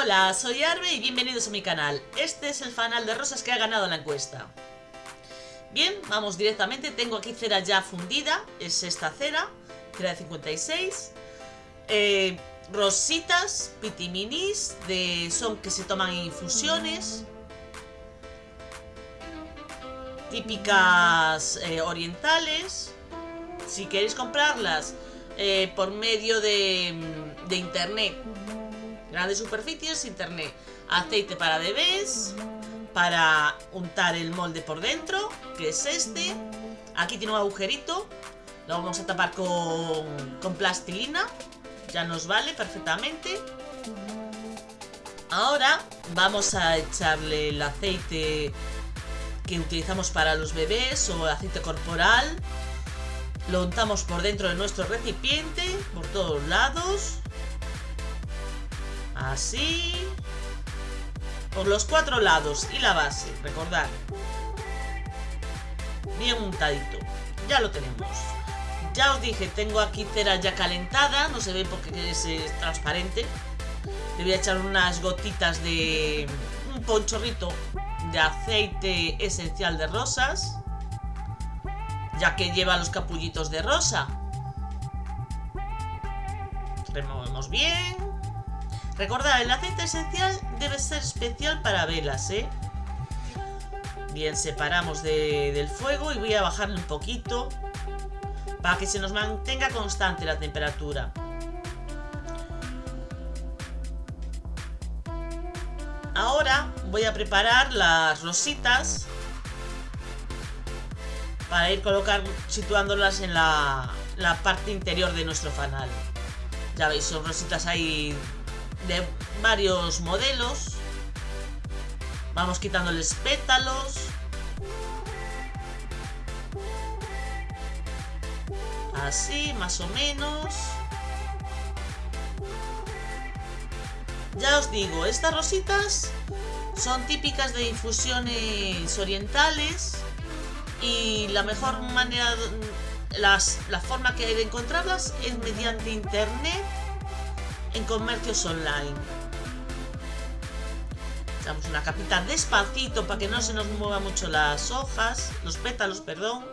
Hola, soy Arbe y bienvenidos a mi canal. Este es el fanal de rosas que ha ganado la encuesta. Bien, vamos directamente. Tengo aquí cera ya fundida. Es esta cera, cera de 56. Eh, rositas, pitiminis, de, son que se toman en infusiones. Típicas eh, orientales. Si queréis comprarlas eh, por medio de, de internet Grandes superficies, internet. Aceite para bebés, para untar el molde por dentro, que es este. Aquí tiene un agujerito, lo vamos a tapar con, con plastilina, ya nos vale perfectamente. Ahora vamos a echarle el aceite que utilizamos para los bebés o aceite corporal. Lo untamos por dentro de nuestro recipiente, por todos lados. Así. Por los cuatro lados y la base, recordad. Bien untadito. Ya lo tenemos. Ya os dije, tengo aquí cera ya calentada. No se ve porque es, transparente. Le voy a echar unas gotitas de... Un ponchorrito de aceite esencial de rosas. Ya que lleva los capullitos de rosa. Removemos bien. Recordad, el aceite esencial debe ser especial para velas, ¿eh? Bien, separamos del fuego y voy a bajarle un poquito para que se nos mantenga constante la temperatura. Ahora voy a preparar las rositas para ir colocar, situándolas en la, la parte interior de nuestro fanal. Ya veis, son rositas ahí de varios modelos. Vamos quitándoles pétalos. Así, más o menos. Ya os digo, estas rositas son típicas de infusiones orientales y la mejor manera, las, la forma que hay de encontrarlas es mediante internet comercios online. Damos una capita despacito para que no se nos muevan mucho las hojas, los pétalos, perdón.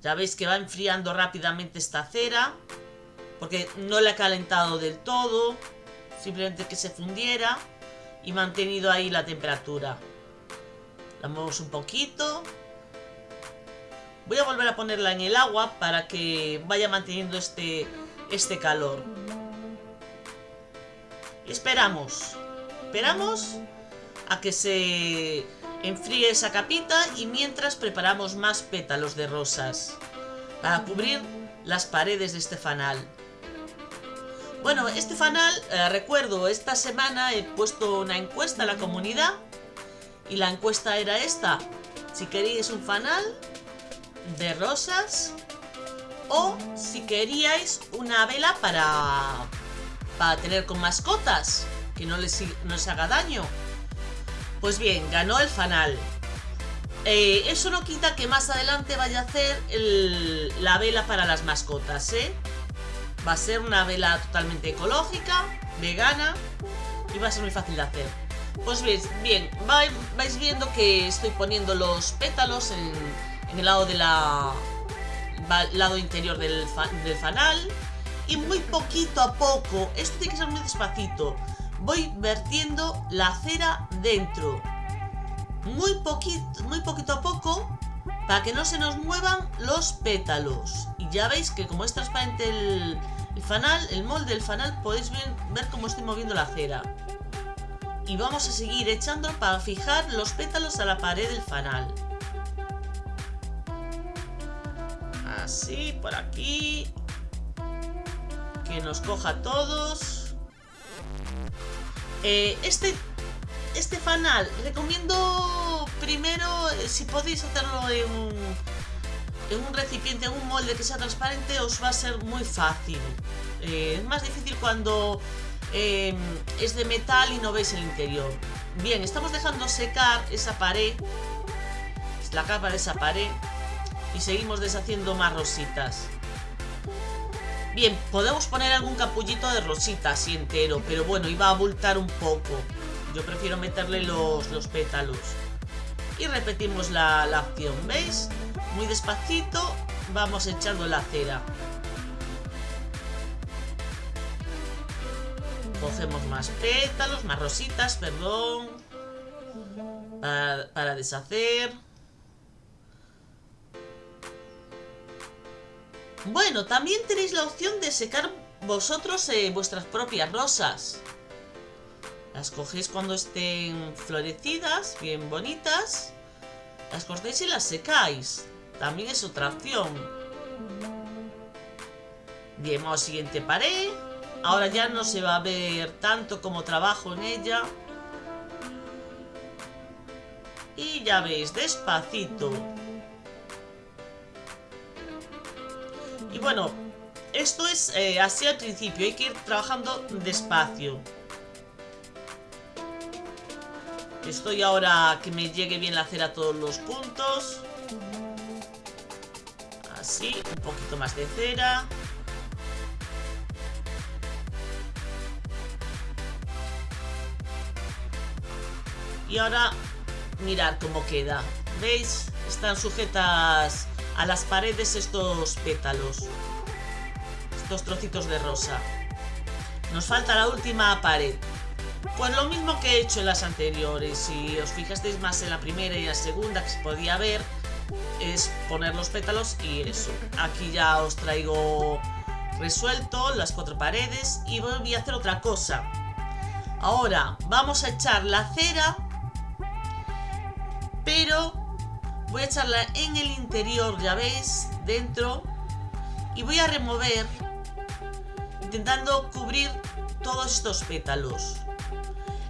Ya veis que va enfriando rápidamente esta cera, porque no la he calentado del todo, simplemente que se fundiera y mantenido ahí la temperatura. La movemos un poquito. Voy a volver a ponerla en el agua para que vaya manteniendo este este calor. Esperamos. Esperamos a que se enfríe esa capita y mientras preparamos más pétalos de rosas para cubrir las paredes de este fanal. Bueno, este fanal, eh, recuerdo, esta semana he puesto una encuesta a la comunidad y la encuesta era esta. Si queréis un fanal de rosas o si queríais una vela para, para tener con mascotas, que no les, no haga daño. Pues bien, ganó el fanal. Eh, eso no quita que más adelante vaya a hacer la vela para las mascotas, ¿eh? Va a ser una vela totalmente ecológica, vegana y va a ser muy fácil de hacer. Pues bien, bien vais viendo que estoy poniendo los pétalos en el lado de la, lado interior del, fanal y muy poquito a poco, esto tiene que ser muy despacito, voy vertiendo la cera dentro. Muy poquito, muy poquito a poco para que no se nos muevan los pétalos. Y ya veis que como es transparente el, el fanal, el molde del fanal, podéis ver, ver cómo estoy moviendo la cera. Y vamos a seguir echando para fijar los pétalos a la pared del fanal. Así, por aquí. Que nos coja todos. Eh, este, este fanal, recomiendo primero, eh, si podéis hacerlo en un, en un recipiente, en un molde que sea transparente, os va a ser muy fácil. Eh, es más difícil cuando em, es de metal y no veis el interior. Bien, estamos dejando secar esa pared, la capa de esa pared y seguimos deshaciendo más rositas. Bien, podemos poner algún capullito de rosita así entero, pero bueno, iba a abultar un poco. Yo prefiero meterle los, los pétalos. Y repetimos la, la acción, ¿veis? Muy despacito vamos echando la cera. Cogemos más pétalos, más rositas, perdón. Para, para deshacer. Bueno, también tenéis la opción de secar vosotros eh, vuestras propias rosas. Las cogéis cuando estén florecidas, bien bonitas. Las cortéis y las secáis. También es otra opción. Bien, vamos siguiente pared. Ahora ya no se va a ver tanto como trabajo en ella. Y ya veis, despacito. Y bueno, esto es eh, así al principio, hay que ir trabajando despacio. Estoy ahora que me llegue bien la cera a todos los puntos. Así, un poquito más de cera. Y ahora, mirad cómo queda. ¿Veis? Están sujetas a las paredes estos pétalos. Estos trocitos de rosa. Nos falta la última pared. Pues lo mismo que he hecho en las anteriores. Si os fijasteis más en la primera y la segunda que se podía ver, es poner los pétalos y eso. Aquí ya os traigo resuelto las cuatro paredes y voy a hacer otra cosa. Ahora vamos a echar la cera, pero voy a echarla en el interior, ya veis, dentro, y voy a remover, intentando cubrir todos estos pétalos.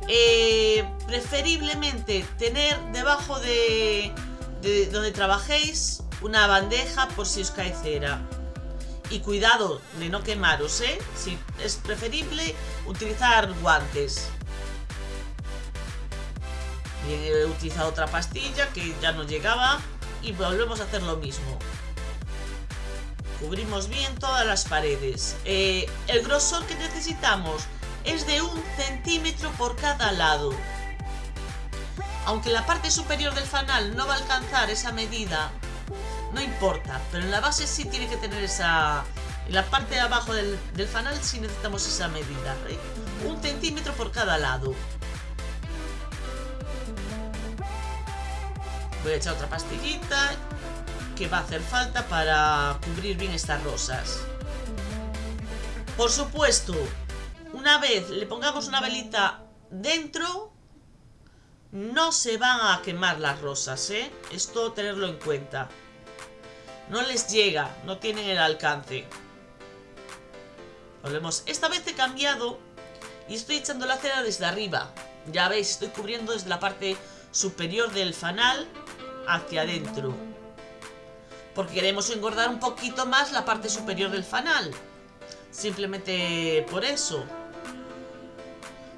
Eh, preferiblemente tener debajo de, de donde trabajéis una bandeja por si os cae cera. Y cuidado de no quemaros, ¿eh? Si es preferible utilizar guantes. He utilizado otra pastilla que ya no llegaba y volvemos a hacer lo mismo. Cubrimos bien todas las paredes. Eh, el grosor que necesitamos es de un centímetro por cada lado. Aunque la parte superior del fanal no va a alcanzar esa medida, no importa, pero en la base sí tiene que tener esa... En la parte de abajo del, fanal sí necesitamos esa medida. Un centímetro por cada lado. Voy a echar otra pastillita que va a hacer falta para cubrir bien estas rosas. Por supuesto, una vez le pongamos una velita dentro, no se van a quemar las rosas, ¿eh? Esto tenerlo en cuenta. No les llega, no tienen el alcance. Volvemos. Esta vez he cambiado y estoy echando la cera desde arriba. Ya veis, estoy cubriendo desde la parte superior del fanal hacia adentro. Porque queremos engordar un poquito más la parte superior del fanal. Simplemente por eso.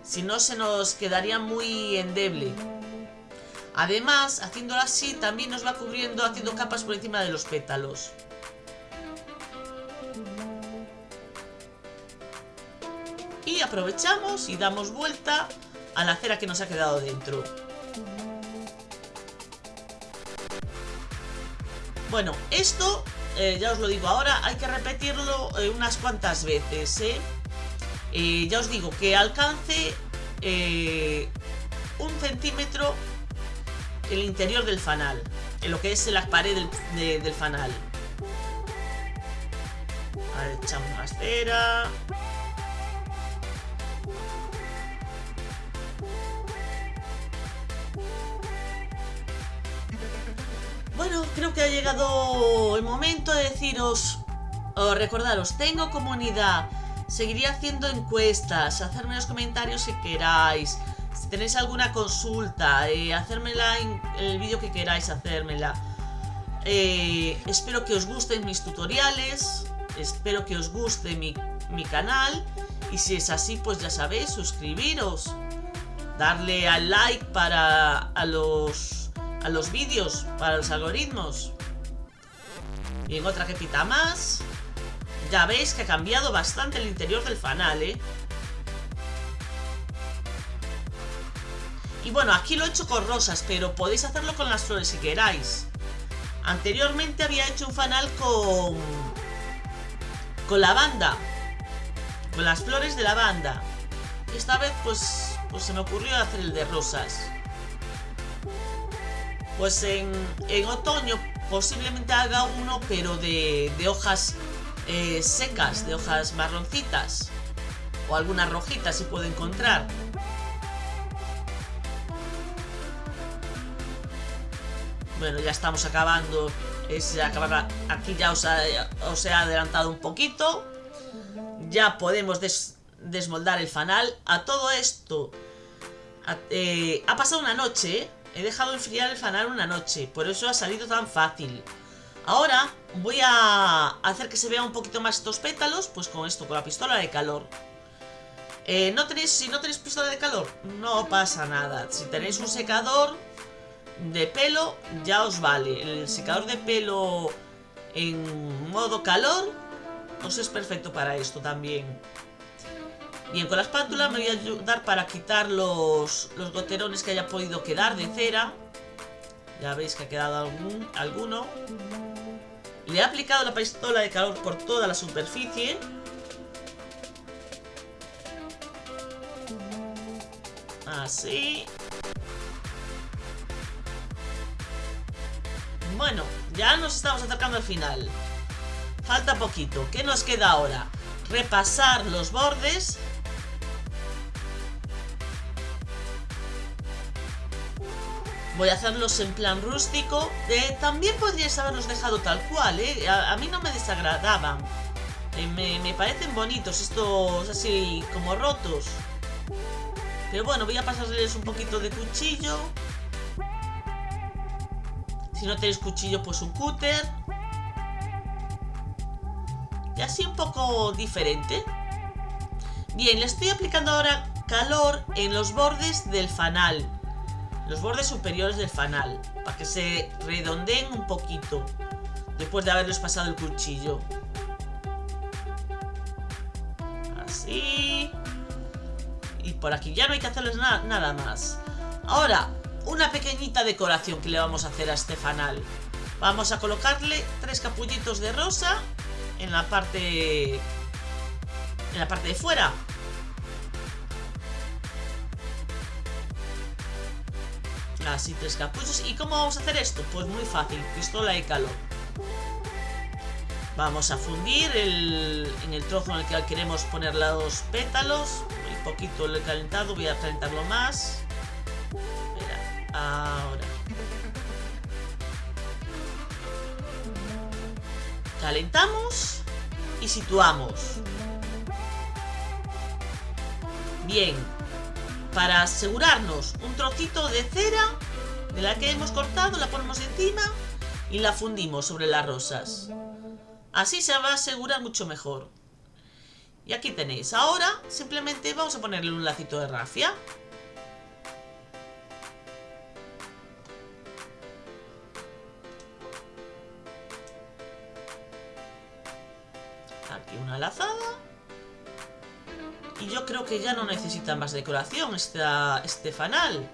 Si no, se nos quedaría muy endeble. Además, haciéndolo así, también nos va cubriendo, haciendo capas por encima de los pétalos. Y aprovechamos y damos vuelta a la cera que nos ha quedado dentro. Bueno, esto, eh, ya os lo digo ahora, hay que repetirlo eh, unas cuantas veces, ¿eh? Eh, ya os digo que alcance un centímetro el interior del fanal, en lo que es la pared del, fanal. echamos más cera. Bueno, creo que ha llegado el momento de deciros, o recordaros, tengo comunidad Seguiré haciendo encuestas, hacerme los comentarios que queráis. Si tenéis alguna consulta, eh, hacérmela en el vídeo que queráis hacérmela. Eh, espero que os gusten mis tutoriales, espero que os guste mi, mi canal. Y si es así, pues ya sabéis, suscribiros, darle al like para a los, a los vídeos, para los algoritmos. Bien, otra quepita más. Ya veis que ha cambiado bastante el interior del fanal, ¿eh? Y bueno, aquí lo he hecho con rosas, pero podéis hacerlo con las flores si queráis. Anteriormente había hecho un fanal con... Con lavanda. Con las flores de lavanda. Esta vez pues, pues se me ocurrió hacer el de rosas. Pues en, otoño posiblemente haga uno, pero de, hojas eh, secas, de hojas marroncitas. O algunas rojitas si puedo encontrar. Bueno, ya estamos acabando. Es aquí ya os, he adelantado un poquito. Ya podemos desmoldar el fanal. A todo esto eh, ha pasado una noche. He dejado enfriar el fanal una noche. Por eso ha salido tan fácil. Ahora voy a hacer que se vea un poquito más estos pétalos. Pues con esto, con la pistola de calor. Eh, ¿no tenéis, si no tenéis pistola de calor, no pasa nada. Si tenéis un secador, de pelo ya os vale. El secador de pelo en modo calor os es perfecto para esto también. Bien, con la espátula me voy a ayudar para quitar los, los goterones que haya podido quedar de cera. Ya veis que ha quedado algún, alguno. Le he aplicado la pistola de calor por toda la superficie. Así. Bueno, ya nos estamos acercando al final. Falta poquito. ¿Qué nos queda ahora? Repasar los bordes. Voy a hacerlos en plan rústico. También podríais haberlos dejado tal cual, ¿eh? A, mí no me desagradaban. Eh, me, me parecen bonitos estos así como rotos. Pero bueno, voy a pasarles un poquito de cuchillo. Si no tenéis cuchillo, pues un cúter. Y así un poco diferente. Bien, le estoy aplicando ahora calor en los bordes del fanal. Los bordes superiores del fanal. Para que se redondeen un poquito. Después de haberles pasado el cuchillo. Así. Y por aquí ya no hay que hacerles nada más. Ahora, una pequeñita decoración que le vamos a hacer a este fanal. Vamos a colocarle tres capullitos de rosa en la parte en la parte de fuera. Así, tres capullos. ¿Y cómo vamos a hacer esto? Pues muy fácil, pistola y calor. Vamos a fundir en el trozo en el que queremos poner los pétalos. Un poquito lo he calentado, voy a calentarlo más. Ahora. Calentamos y situamos. Bien. Para asegurarnos un trocito de cera de la que hemos cortado, la ponemos encima y la fundimos sobre las rosas. Así se va a asegurar mucho mejor. Y aquí tenéis. Ahora simplemente vamos a ponerle un lacito de rafia. una lazada. Y yo creo que ya no necesita más decoración esta, este fanal.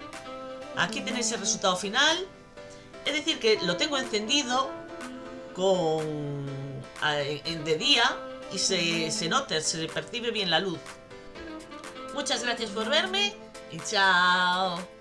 Aquí tenéis el resultado final. Es decir, que lo tengo encendido con de día y se, se nota, se percibe bien la luz. Muchas gracias por verme y chao.